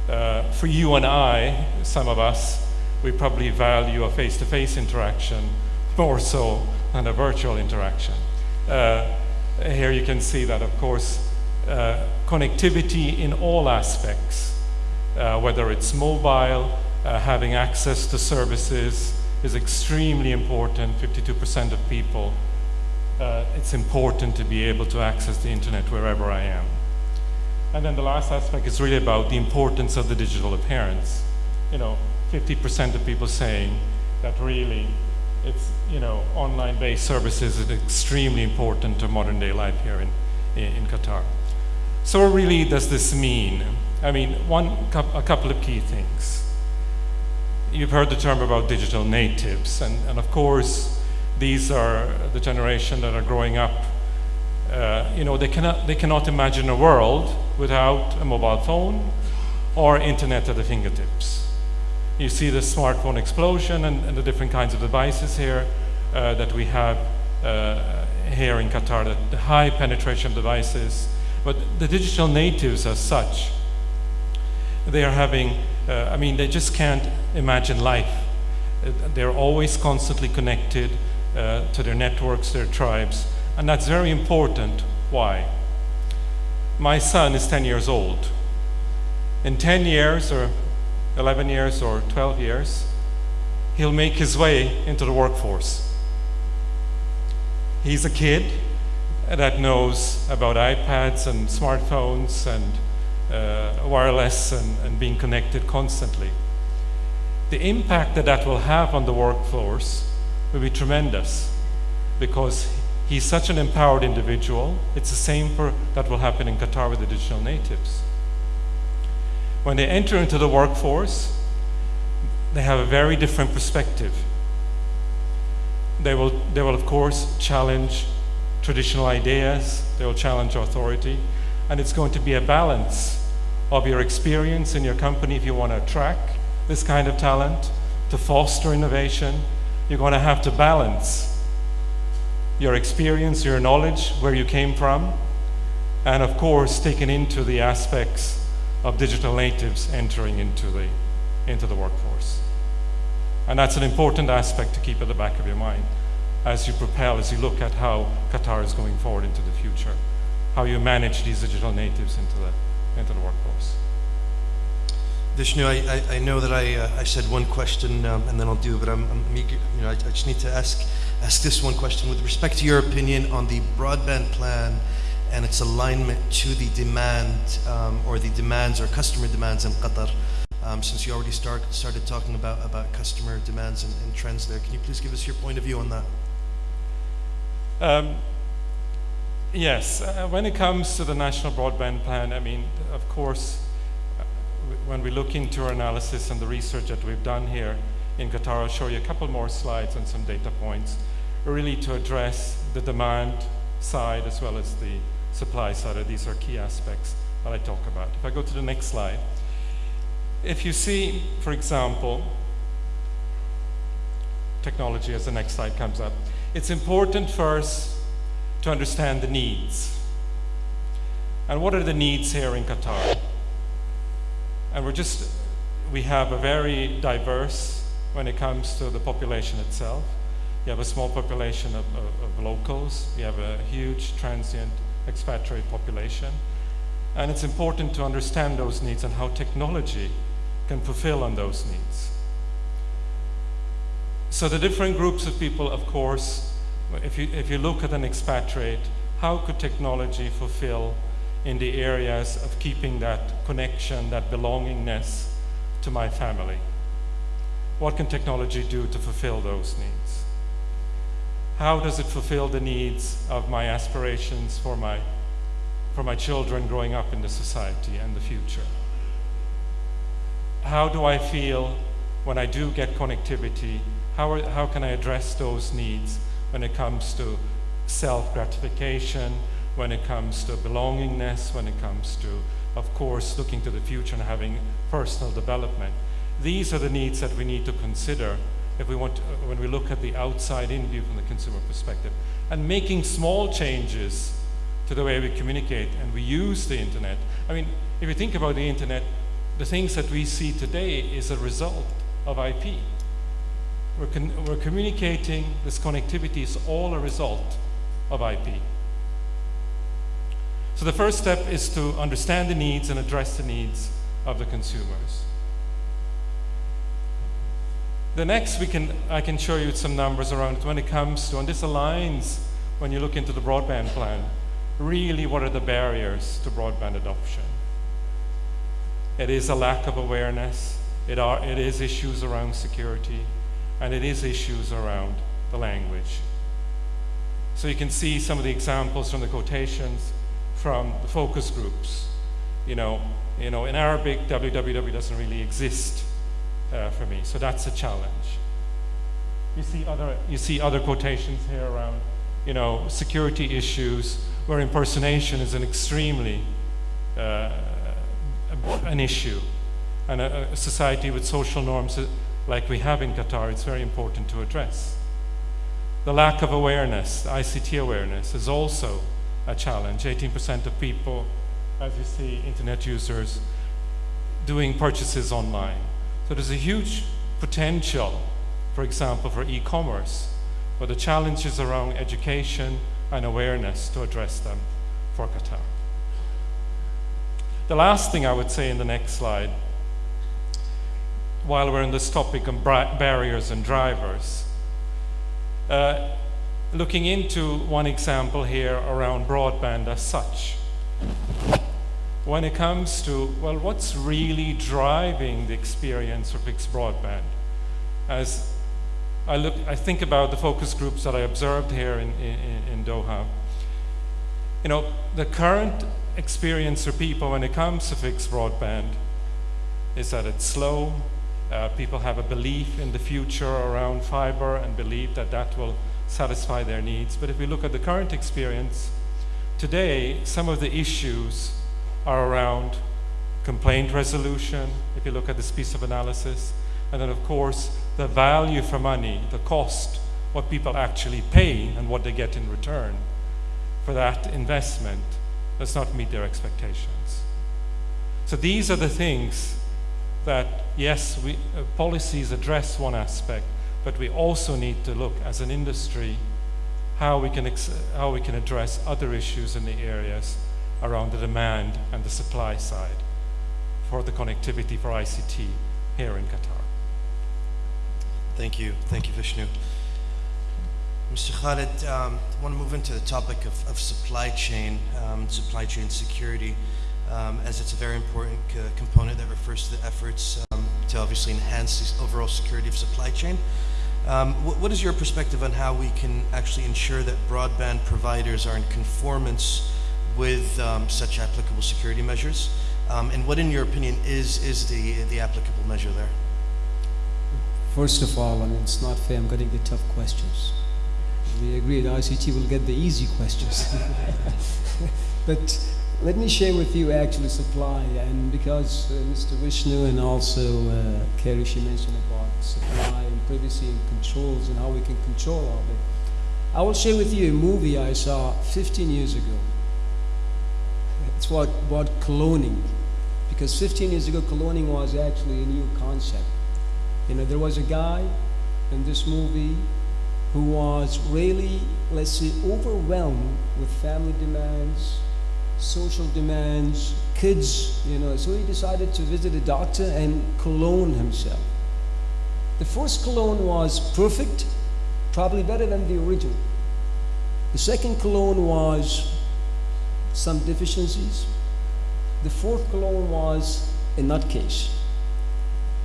Uh, for you and I, some of us, we probably value a face-to-face -face interaction more so than a virtual interaction. Uh, here you can see that, of course, uh, connectivity in all aspects, uh, whether it's mobile, having access to services, is extremely important. 52% of people, uh, it's important to be able to access the internet wherever I am. And then the last aspect is really about the importance of the digital appearance. You know, 50% of people saying that really it's, you know, online-based services is extremely important to modern day life here in, in, in Qatar. So what really does this mean? I mean, one, a couple of key things. You've heard the term about digital natives, and, and of course, these are the generation that are growing up. Uh, you know, they cannot, they cannot imagine a world without a mobile phone or internet at the fingertips. You see the smartphone explosion and, and the different kinds of devices here uh, that we have uh, here in Qatar, the, the high penetration devices. But the digital natives as such, they are having, uh, I mean, they just can't imagine life. They're always constantly connected uh, to their networks, their tribes, and that's very important. Why? My son is 10 years old. In 10 years, or 11 years, or 12 years, he'll make his way into the workforce. He's a kid that knows about iPads and smartphones and uh, wireless and, and being connected constantly. The impact that that will have on the workforce will be tremendous because he's such an empowered individual. It's the same for, that will happen in Qatar with the digital natives. When they enter into the workforce, they have a very different perspective. They will, they will of course, challenge traditional ideas, they will challenge authority, and it's going to be a balance of your experience in your company if you want to attract this kind of talent, to foster innovation. You're going to have to balance your experience, your knowledge, where you came from, and of course, taking into the aspects of digital natives entering into the, into the workforce. And that's an important aspect to keep at the back of your mind as you propel, as you look at how Qatar is going forward into the future how you manage these digital natives into the, into the workforce. Vishnu, I, I, I know that I, uh, I said one question um, and then I'll do, but I'm, I'm eager, you know, I, I, just need to ask, ask this one question with respect to your opinion on the broadband plan and its alignment to the demand um, or the demands or customer demands in Qatar. Um, since you already start, started talking about, about customer demands and, and, trends there, can you please give us your point of view on that? Um, Yes, uh, when it comes to the national broadband plan, I mean, of course, uh, when we look into our analysis and the research that we've done here in Qatar, I'll show you a couple more slides and some data points, really to address the demand side as well as the supply side. These are key aspects that I talk about. If I go to the next slide, if you see, for example, technology as the next slide comes up, it's important first to understand the needs. And what are the needs here in Qatar? And we're just, we have a very diverse when it comes to the population itself. You have a small population of, of, of locals, you have a huge transient expatriate population. And it's important to understand those needs and how technology can fulfill on those needs. So the different groups of people, of course, if you, if you look at an expatriate, how could technology fulfill in the areas of keeping that connection, that belongingness to my family? What can technology do to fulfill those needs? How does it fulfill the needs of my aspirations for my, for my children growing up in the society and the future? How do I feel when I do get connectivity? How, are, how can I address those needs when it comes to self-gratification, when it comes to belongingness, when it comes to, of course, looking to the future and having personal development. These are the needs that we need to consider if we want to, uh, when we look at the outside in view from the consumer perspective. And making small changes to the way we communicate and we use the internet. I mean, if you think about the internet, the things that we see today is a result of IP. We're, we're communicating, this connectivity is all a result of IP. So the first step is to understand the needs and address the needs of the consumers. The next, we can, I can show you some numbers around it when it comes to, and this aligns when you look into the broadband plan, really what are the barriers to broadband adoption? It is a lack of awareness, it, are, it is issues around security, and it is issues around the language. So you can see some of the examples from the quotations from the focus groups. You know, you know, in Arabic, www doesn't really exist uh, for me, so that's a challenge. You see other, you see other quotations here around, you know, security issues where impersonation is an extremely uh, an issue. And a, a society with social norms like we have in Qatar, it's very important to address. The lack of awareness, ICT awareness, is also a challenge. 18% of people, as you see, internet users, doing purchases online. So there's a huge potential, for example, for e-commerce, but the challenges around education and awareness to address them for Qatar. The last thing I would say in the next slide, while we're on this topic of barriers and drivers, uh, looking into one example here around broadband as such. When it comes to, well, what's really driving the experience of fixed broadband? As I, look, I think about the focus groups that I observed here in, in, in Doha, you know, the current experience for people when it comes to fixed broadband is that it's slow. Uh, people have a belief in the future around fiber and believe that that will satisfy their needs. But if we look at the current experience, today some of the issues are around complaint resolution, if you look at this piece of analysis, and then of course the value for money, the cost, what people actually pay and what they get in return for that investment does not meet their expectations. So these are the things that, yes, we, uh, policies address one aspect, but we also need to look as an industry how we can, how we can address other issues in the areas around the demand and the supply side for the connectivity for ICT here in Qatar. Thank you. Thank you, Vishnu. Mr. Khalid, um, I want to move into the topic of, of supply chain, um, supply chain security, um, as it's a very important uh, component that refers to the efforts um, to obviously enhance the overall security of supply chain. Um, wh what is your perspective on how we can actually ensure that broadband providers are in conformance with um, such applicable security measures? and what, in your opinion, is, is the, the applicable measure there? First of all, I mean, it's not fair. I'm getting the tough questions we agree. agreed ICT will get the easy questions. but let me share with you actually supply, and because uh, Mr. Vishnu and also uh, Kerry, she mentioned about supply and privacy and controls and how we can control all of it. I will share with you a movie I saw 15 years ago. It's what about cloning, because 15 years ago cloning was actually a new concept. You know, there was a guy in this movie who was really, let's say, overwhelmed with family demands, social demands, kids, you know, so he decided to visit a doctor and clone himself. The first clone was perfect, probably better than the original. The second clone was some deficiencies. The fourth clone was a nutcase.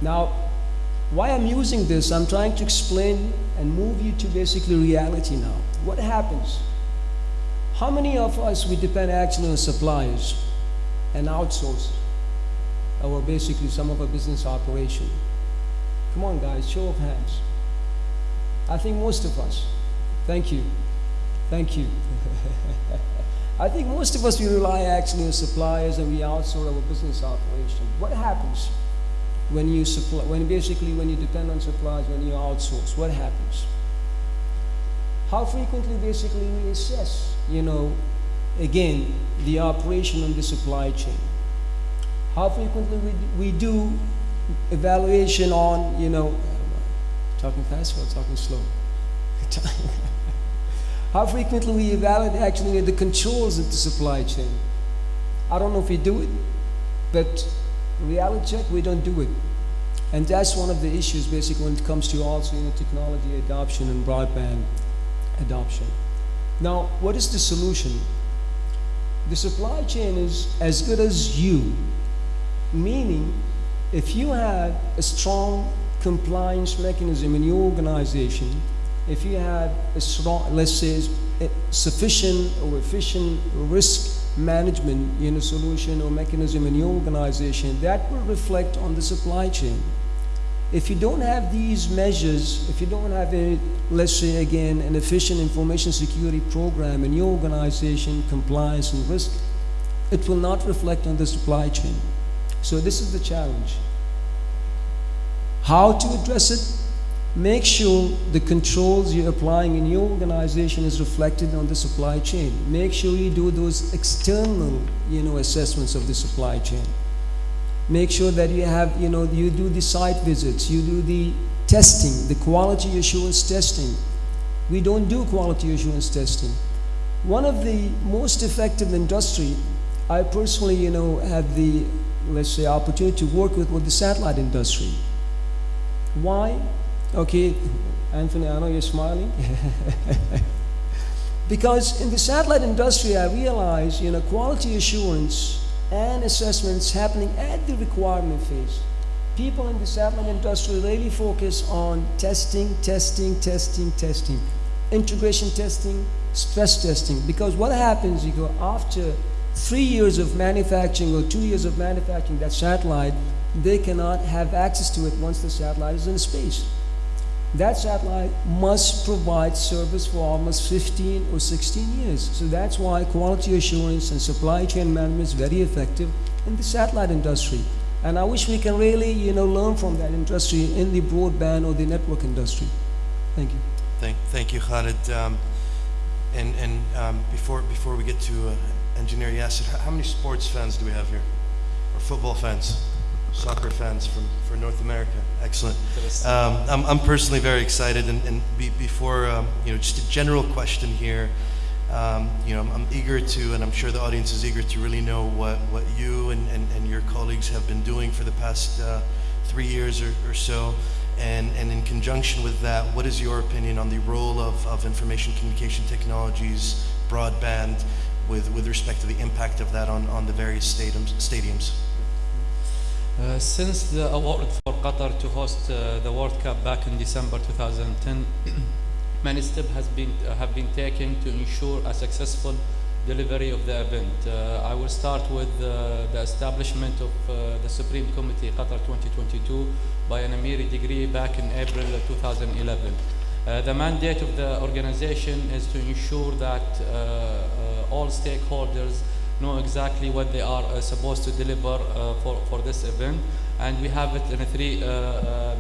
Now, why I'm using this, I'm trying to explain and move you to basically reality now. What happens? How many of us, we depend actually on suppliers and outsource our basically some of our business operation? Come on guys, show of hands. I think most of us. Thank you. Thank you. I think most of us, we rely actually on suppliers and we outsource our business operation. What happens? when you supply, when basically when you depend on suppliers, when you outsource, what happens? How frequently basically we assess, you know, again, the operation on the supply chain? How frequently we, we do evaluation on, you know, talking fast or talking slow? How frequently we evaluate actually the controls of the supply chain? I don't know if we do it, but reality check, we don't do it. And that's one of the issues basically when it comes to also you know, technology adoption and broadband adoption. Now, what is the solution? The supply chain is as good as you, meaning if you have a strong compliance mechanism in your organization, if you have a strong, let's say, sufficient or efficient risk management in a solution or mechanism in your organization, that will reflect on the supply chain. If you don't have these measures, if you don't have a, let's say again, an efficient information security program in your organization, compliance and risk, it will not reflect on the supply chain. So this is the challenge. How to address it? Make sure the controls you're applying in your organization is reflected on the supply chain. Make sure you do those external, you know, assessments of the supply chain. Make sure that you have, you know, you do the site visits, you do the testing, the quality assurance testing. We don't do quality assurance testing. One of the most effective industry, I personally, you know, have the, let's say, opportunity to work with, with the satellite industry. Why? Okay, Anthony, I know you're smiling. because in the satellite industry, I realize, you know, quality assurance and assessments happening at the requirement phase. People in the satellite industry really focus on testing, testing, testing, testing, integration testing, stress testing. Because what happens, you go after three years of manufacturing or two years of manufacturing that satellite, they cannot have access to it once the satellite is in space. That satellite must provide service for almost 15 or 16 years. So that's why quality assurance and supply chain management is very effective in the satellite industry. And I wish we can really, you know, learn from that industry in the broadband or the network industry. Thank you. Thank, thank you, Khalid. Um, and and um, before before we get to uh, engineer Yasser, how, how many sports fans do we have here, or football fans, soccer fans from for North America? Excellent. Um, I'm I'm personally very excited, and and be, before um, you know, just a general question here. Um, you know, I'm, I'm eager to, and I'm sure the audience is eager to really know what, what you and, and, and your colleagues have been doing for the past uh, three years or, or so. And, and in conjunction with that, what is your opinion on the role of, of information communication technologies, broadband, with, with respect to the impact of that on, on the various stadiums? stadiums? Uh, since the award for Qatar to host uh, the World Cup back in December 2010, many steps has been, uh, have been taken to ensure a successful delivery of the event. Uh, I will start with uh, the establishment of the Supreme Committee Qatar 2022 by an Amiri degree back in April 2011. Uh, the mandate of the organization is to ensure that all stakeholders know exactly what they are supposed to deliver for, for this event and we have it in three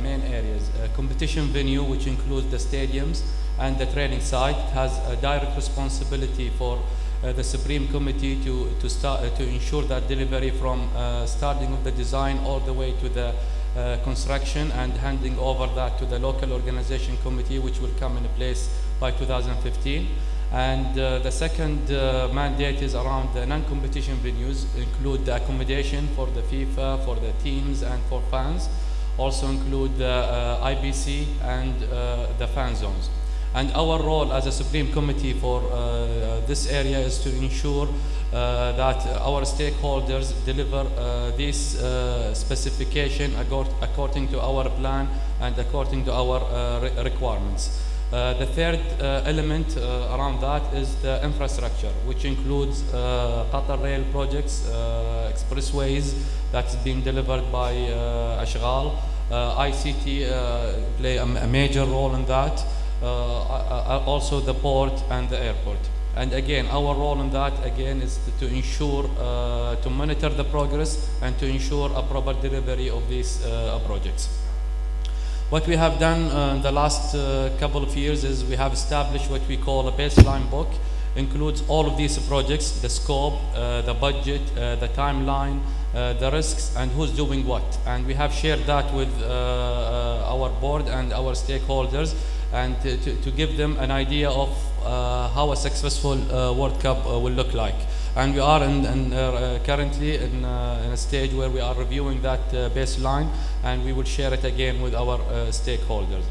main areas. competition venue which includes the stadiums, and the training site has a direct responsibility for uh, the Supreme Committee to, to, start, uh, to ensure that delivery from uh, starting of the design all the way to the uh, construction and handing over that to the local organization committee which will come in place by 2015. And uh, the second uh, mandate is around the non-competition venues, include the accommodation for the FIFA, for the teams and for fans, also include the IBC and the fan zones. And our role as a Supreme Committee for uh, this area is to ensure uh, that our stakeholders deliver uh, this uh, specification according to our plan and according to our uh, re requirements. Uh, the third uh, element uh, around that is the infrastructure, which includes uh, Qatar Rail projects, expressways that's being delivered by Ashghal. ICT play a, a major role in that. Uh, uh, also the port and the airport. And again, our role in that again is to, to ensure, uh, to monitor the progress and to ensure a proper delivery of these projects. What we have done uh, in the last uh, couple of years is we have established what we call a baseline book, includes all of these projects, the scope, uh, the budget, the timeline, the risks, and who's doing what. And we have shared that with our board and our stakeholders and to, to, give them an idea of uh, how a successful uh, World Cup uh, will look like. And we are in, in, uh, currently in, uh, in a stage where we are reviewing that uh, baseline and we will share it again with our uh, stakeholders.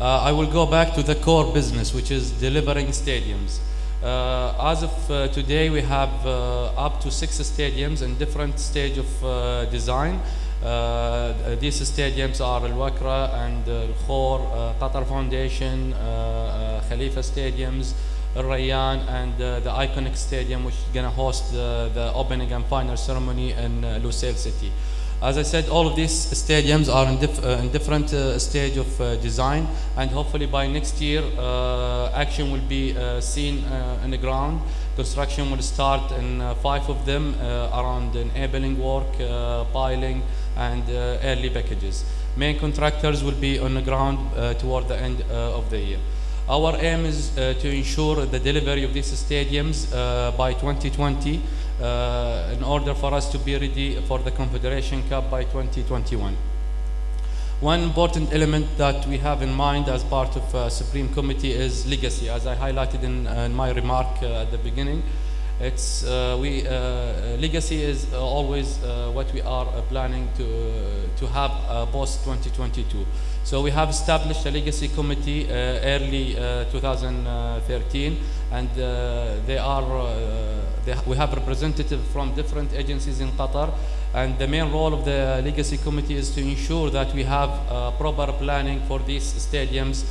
Uh, I will go back to the core business, which is delivering stadiums. Uh, as of uh, today, we have uh, up to six stadiums in different stage of uh, design. Uh, these stadiums are Al Wakra and uh, Al Khor, uh, Qatar Foundation, uh, uh, Khalifa Stadiums, Al Rayyan, and uh, the iconic stadium, which is going to host the, opening and final ceremony in uh, Lusail City. As I said, all of these stadiums are in, dif- uh, in different stage of design, and hopefully by next year, action will be seen in the ground. Construction will start in five of them around enabling work, piling, and early packages. Main contractors will be on the ground uh, toward the end uh, of the year. Our aim is uh, to ensure the delivery of these stadiums uh, by 2020 uh, in order for us to be ready for the Confederation Cup by 2021. One important element that we have in mind as part of uh, Supreme Committee is legacy. As I highlighted in, in my remark uh, at the beginning, it's we legacy is always what we are planning to to have post 2022. So we have established a legacy committee uh, early uh, 2013, and uh, they are they we have representatives from different agencies in Qatar, and the main role of the legacy committee is to ensure that we have proper planning for these stadiums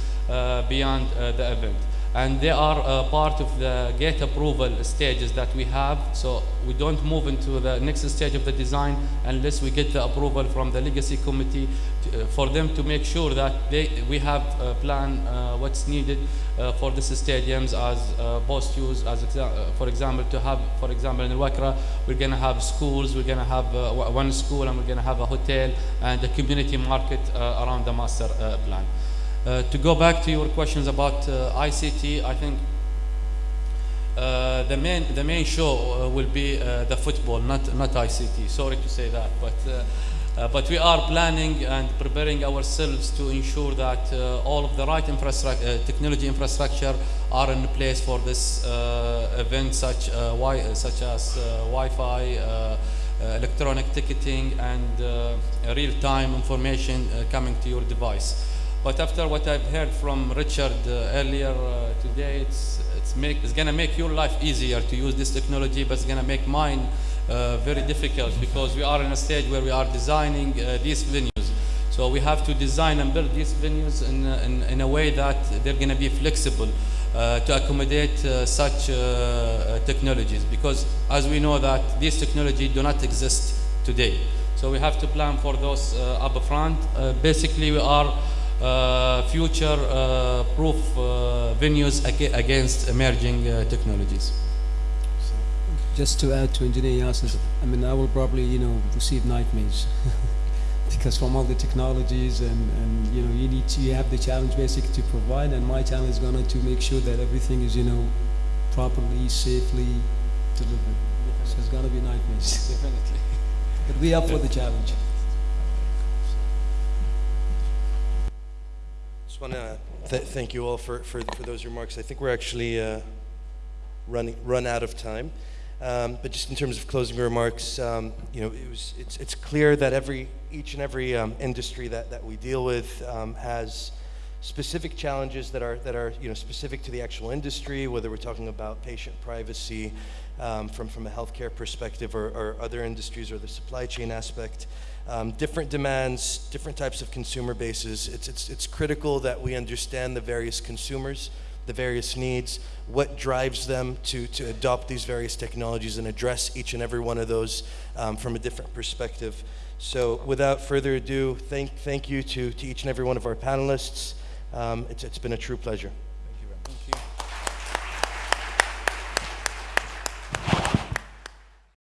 beyond the event and they are part of the gate approval stages that we have. So we don't move into the next stage of the design unless we get the approval from the legacy committee to, uh, for them to make sure that they, we have a plan uh, what's needed uh, for these stadiums as uh, post use. As exa- uh, for example, to have, for example, in Wakra, we're going to have schools, we're going to have uh, one school, and we're going to have a hotel and a community market around the master plan. Uh, to go back to your questions about uh, ICT, I think uh, the main the main show uh, will be uh, the football, not not ICT. Sorry to say that, but uh, uh, but we are planning and preparing ourselves to ensure that uh, all of the right infrastructure, technology infrastructure, are in place for this event, such such as Wi-Fi. Electronic ticketing and real-time information coming to your device. But after what I've heard from Richard uh, earlier uh, today, it's, it's, make, it's going to make your life easier to use this technology, but it's going to make mine uh, very difficult because we are in a stage where we are designing uh, these venues. So we have to design and build these venues in, a- in, in a way that they're going to be flexible uh, to accommodate uh, such uh, uh, technologies because as we know that these technologies do not exist today. So we have to plan for those uh, up front. Uh, basically, we are uh, future uh, proof uh, venues aga- against emerging uh, technologies. Just to add to Engineer Yasser's, I mean, I will probably, you know, receive nightmares. because from all the technologies and, and, you know, you need to, you have the challenge basically to provide and my challenge is gonna make sure that everything is, you know, properly, safely delivered. So it's gonna be nightmares. Definitely. But we up for the challenge. Want to th- thank you all for, for, for those remarks. I think we're actually uh, running run out of time. Um, but just in terms of closing remarks, um, you know, it was it's, it's clear that every each and every um, industry that, that we deal with um, has specific challenges that are that are you know specific to the actual industry, whether we're talking about patient privacy um, from from a healthcare perspective or, or other industries or the supply chain aspect. Um, different demands, different types of consumer bases. It's, it's, it's critical that we understand the various consumers, the various needs, what drives them to, to adopt these various technologies and address each and every one of those um, from a different perspective. So without further ado, thank, thank you to, to each and every one of our panelists. Um, it's, it's been a true pleasure. Thank you.